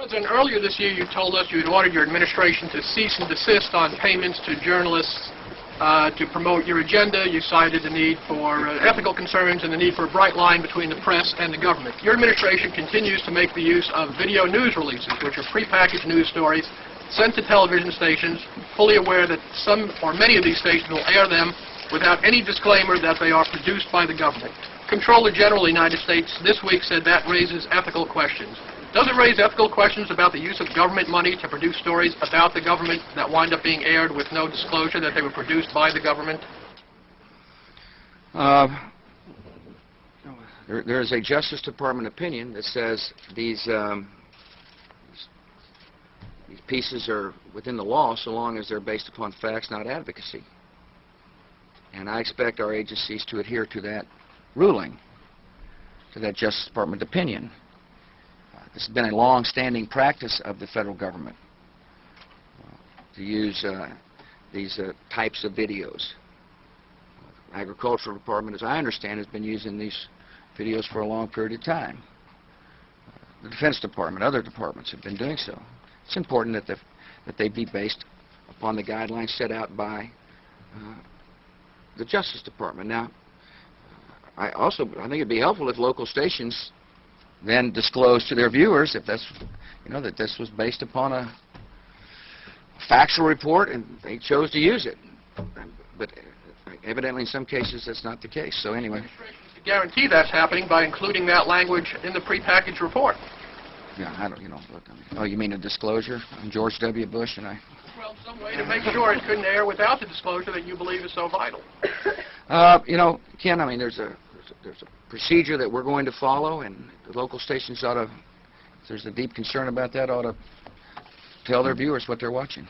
President, earlier this year you told us you had ordered your administration to cease and desist on payments to journalists uh, to promote your agenda. You cited the need for uh, ethical concerns and the need for a bright line between the press and the government. Your administration continues to make the use of video news releases, which are prepackaged news stories sent to television stations, fully aware that some or many of these stations will air them without any disclaimer that they are produced by the government. Comptroller General of the United States this week said that raises ethical questions. Does it raise ethical questions about the use of government money to produce stories about the government that wind up being aired with no disclosure that they were produced by the government? Uh, there, there is a Justice Department opinion that says these, um, these pieces are within the law so long as they're based upon facts, not advocacy. And I expect our agencies to adhere to that ruling, to that Justice Department opinion. This has been a long-standing practice of the federal government to use uh, these uh, types of videos. Agricultural Department, as I understand, has been using these videos for a long period of time. The Defense Department, other departments have been doing so. It's important that, the, that they be based upon the guidelines set out by uh, the Justice Department. Now, I also I think it'd be helpful if local stations then disclose to their viewers if that's you know that this was based upon a factual report and they chose to use it. But evidently in some cases that's not the case. So anyway, To guarantee that's happening by including that language in the prepackaged report. yeah, I don't you know. Look, I mean, oh, you mean a disclosure? I'm George W. Bush and I. Well, some way to make sure it couldn't air without the disclosure that you believe is so vital. Uh, you know, Ken, I mean, there's a, there's a there's a procedure that we're going to follow, and the local stations ought to, if there's a deep concern about that, ought to tell their viewers what they're watching.